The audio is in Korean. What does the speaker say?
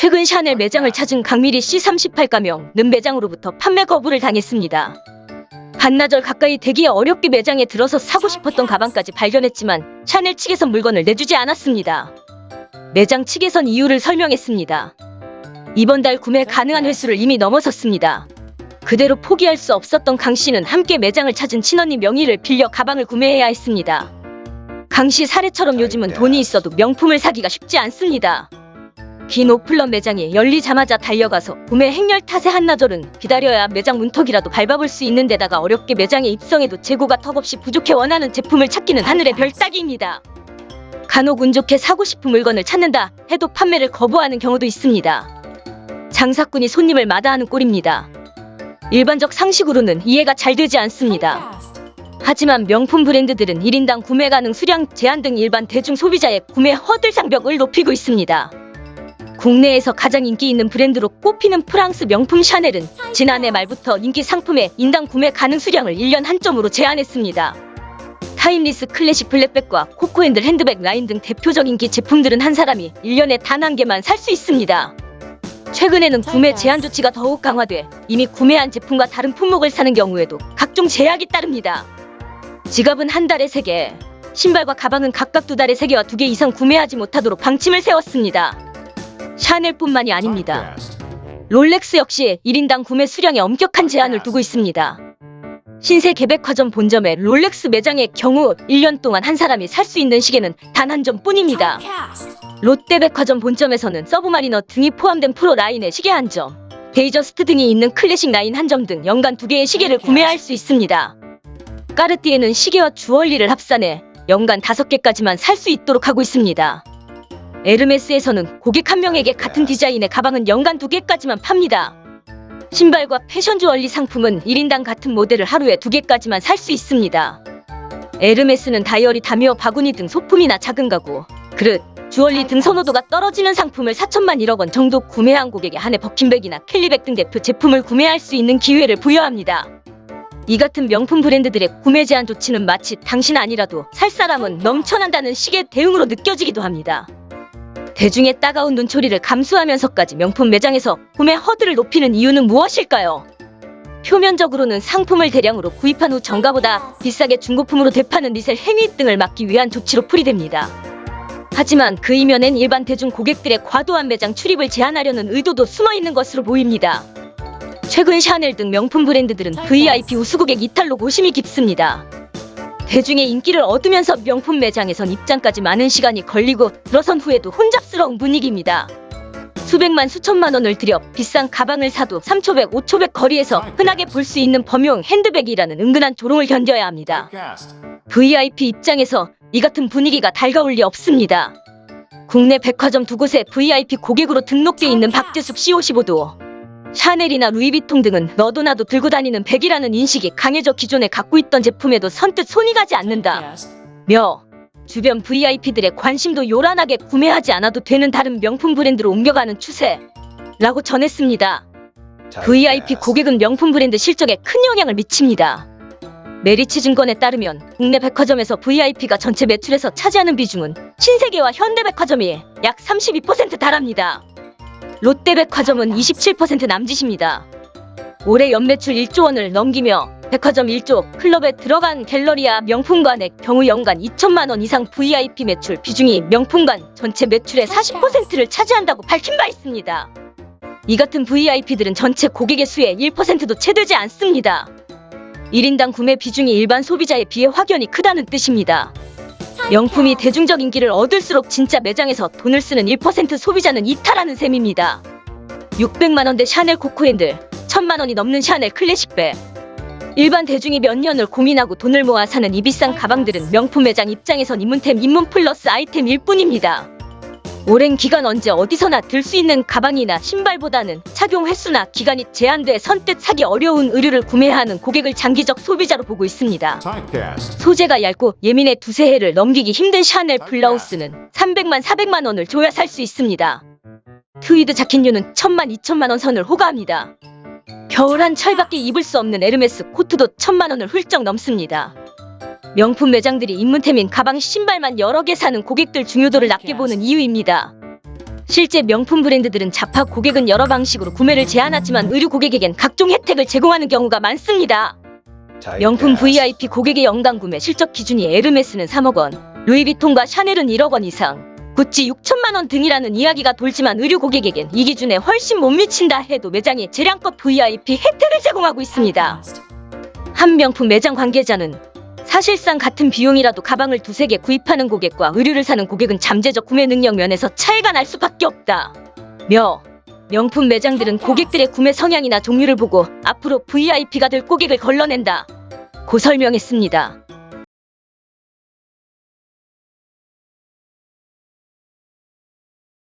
최근 샤넬 매장을 찾은 강미리 씨 38가명 는 매장으로부터 판매 거부를 당했습니다. 반나절 가까이 대기에 어렵게 매장에 들어서 사고 싶었던 가방까지 발견했지만 샤넬 측에선 물건을 내주지 않았습니다. 매장 측에선 이유를 설명했습니다. 이번 달 구매 가능한 횟수를 이미 넘어섰습니다. 그대로 포기할 수 없었던 강 씨는 함께 매장을 찾은 친언니 명의를 빌려 가방을 구매해야 했습니다. 강 씨 사례처럼 요즘은 돈이 있어도 명품을 사기가 쉽지 않습니다. 긴 오플런 매장에 열리자마자 달려가서 구매 행렬 탓에 한나절은 기다려야 매장 문턱이라도 밟아볼 수 있는 데다가 어렵게 매장에 입성해도 재고가 턱없이 부족해 원하는 제품을 찾기는 하늘의 별 따기입니다. 간혹 운 좋게 사고 싶은 물건을 찾는다 해도 판매를 거부하는 경우도 있습니다. 장사꾼이 손님을 마다하는 꼴입니다. 일반적 상식으로는 이해가 잘 되지 않습니다. 하지만 명품 브랜드들은 1인당 구매 가능 수량 제한 등 일반 대중 소비자의 구매 허들 장벽을 높이고 있습니다. 국내에서 가장 인기 있는 브랜드로 꼽히는 프랑스 명품 샤넬은 지난해 말부터 인기 상품의 인당 구매 가능 수량을 1년 한 점으로 제한했습니다. 타임리스 클래식 flap백과 코코핸들 핸드백 라인 등 대표적 인기 제품들은 한 사람이 1년에 단 한 개만 살 수 있습니다. 최근에는 구매 제한 조치가 더욱 강화돼 이미 구매한 제품과 다른 품목을 사는 경우에도 각종 제약이 따릅니다. 지갑은 한 달에 3개, 신발과 가방은 각각 두 달에 3개와 2개 이상 구매하지 못하도록 방침을 세웠습니다. 샤넬뿐만이 아닙니다. 롤렉스 역시 1인당 구매 수량에 엄격한 제한을 두고 있습니다. 신세계백화점 본점의 롤렉스 매장의 경우 1년 동안 한 사람이 살 수 있는 시계는 단 한 점뿐입니다. 롯데백화점 본점에서는 서브마리너 등이 포함된 프로 라인의 시계 한 점, 데이트저스트 등이 있는 클래식 라인 한 점 등 연간 두 개의 시계를 구매할 수 있습니다. 까르띠에는 시계와 주얼리를 합산해 연간 다섯 개까지만 살 수 있도록 하고 있습니다. 에르메스에서는 고객 한 명에게 같은 디자인의 가방은 연간 두 개까지만 팝니다. 신발과 패션 주얼리 상품은 1인당 같은 모델을 하루에 두 개까지만 살 수 있습니다. 에르메스는 다이어리, 다미어, 바구니 등 소품이나 작은 가구, 그릇, 주얼리 등 선호도가 떨어지는 상품을 4천만 1억 원 정도 구매한 고객에 한해 버킨백이나 캘리백 등 대표 제품을 구매할 수 있는 기회를 부여합니다. 이 같은 명품 브랜드들의 구매 제한 조치는 마치 당신 아니라도 살 사람은 넘쳐난다는 식의 대응으로 느껴지기도 합니다. 대중의 따가운 눈초리를 감수하면서까지 명품 매장에서 구매 허들을 높이는 이유는 무엇일까요? 표면적으로는 상품을 대량으로 구입한 후 정가보다 비싸게 중고품으로 되파는 리셀 행위 등을 막기 위한 조치로 풀이됩니다. 하지만 그 이면엔 일반 대중 고객들의 과도한 매장 출입을 제한하려는 의도도 숨어 있는 것으로 보입니다. 최근 샤넬 등 명품 브랜드들은 VIP 우수고객 이탈로 고심이 깊습니다. 대중의 인기를 얻으면서 명품 매장에선 입장까지 많은 시간이 걸리고 들어선 후에도 혼잡스러운 분위기입니다. 수백만 수천만 원을 들여 비싼 가방을 사도 3초백 5초백 거리에서 흔하게 볼 수 있는 범용 핸드백이라는 은근한 조롱을 견뎌야 합니다. VIP 입장에서 이 같은 분위기가 달가울 리 없습니다. 국내 백화점 두 곳에 VIP 고객으로 등록돼 있는 박재숙 C55도 샤넬이나 루이비통 등은 너도 나도 들고 다니는 백이라는 인식이 강해져 기존에 갖고 있던 제품에도 선뜻 손이 가지 않는다. 며 주변 VIP들의 관심도 요란하게 구매하지 않아도 되는 다른 명품 브랜드로 옮겨가는 추세 라고 전했습니다. VIP 고객은 명품 브랜드 실적에 큰 영향을 미칩니다. 메리츠 증권에 따르면 국내 백화점에서 VIP가 전체 매출에서 차지하는 비중은 신세계와 현대백화점이 약 32% 달합니다. 롯데백화점은 27% 남짓입니다. 올해 연매출 1조 원을 넘기며 백화점 1조 클럽에 들어간 갤러리아 명품관의 경우 연간 2천만 원 이상 VIP 매출 비중이 명품관 전체 매출의 40%를 차지한다고 밝힌 바 있습니다. 이 같은 VIP들은 전체 고객의 수의 1%도 채 되지 않습니다. 1인당 구매 비중이 일반 소비자에 비해 확연히 크다는 뜻입니다. 명품이 대중적 인기를 얻을수록 진짜 매장에서 돈을 쓰는 1% 소비자는 이탈하는 셈입니다. 600만원대 샤넬 코코핸들, 1000만원이 넘는 샤넬 클래식백. 일반 대중이 몇 년을 고민하고 돈을 모아 사는 이 비싼 가방들은 명품 매장 입장에선 입문템 입문 플러스 아이템일 뿐입니다. 오랜 기간 언제 어디서나 들 수 있는 가방이나 신발보다는 착용 횟수나 기간이 제한돼 선뜻 사기 어려운 의류를 구매하는 고객을 장기적 소비자로 보고 있습니다. 소재가 얇고 예민해 두세 해를 넘기기 힘든 샤넬 블라우스는 300만 400만 원을 줘야 살 수 있습니다. 트위드 자켓류는 1000만 2천만 원 선을 호가합니다. 겨울 한 철밖에 입을 수 없는 에르메스 코트도 1000만 원을 훌쩍 넘습니다. 명품 매장들이 입문템인 가방 신발만 여러 개 사는 고객들 중요도를 낮게 보는 이유입니다. 실제 명품 브랜드들은 자파 고객은 여러 방식으로 구매를 제한하지만 의류 고객에겐 각종 혜택을 제공하는 경우가 많습니다. 명품 VIP 고객의 연간 구매 실적 기준이 에르메스는 3억 원, 루이비통과 샤넬은 1억 원 이상, 구찌 6천만 원 등이라는 이야기가 돌지만 의류 고객에겐 이 기준에 훨씬 못 미친다 해도 매장에 재량껏 VIP 혜택을 제공하고 있습니다. 한 명품 매장 관계자는 사실상 같은 비용이라도 가방을 두세 개 구입하는 고객과 의류를 사는 고객은 잠재적 구매 능력 면에서 차이가 날 수밖에 없다. 며 명품 매장들은 고객들의 구매 성향이나 종류를 보고 앞으로 VIP가 될 고객을 걸러낸다. 고 설명했습니다.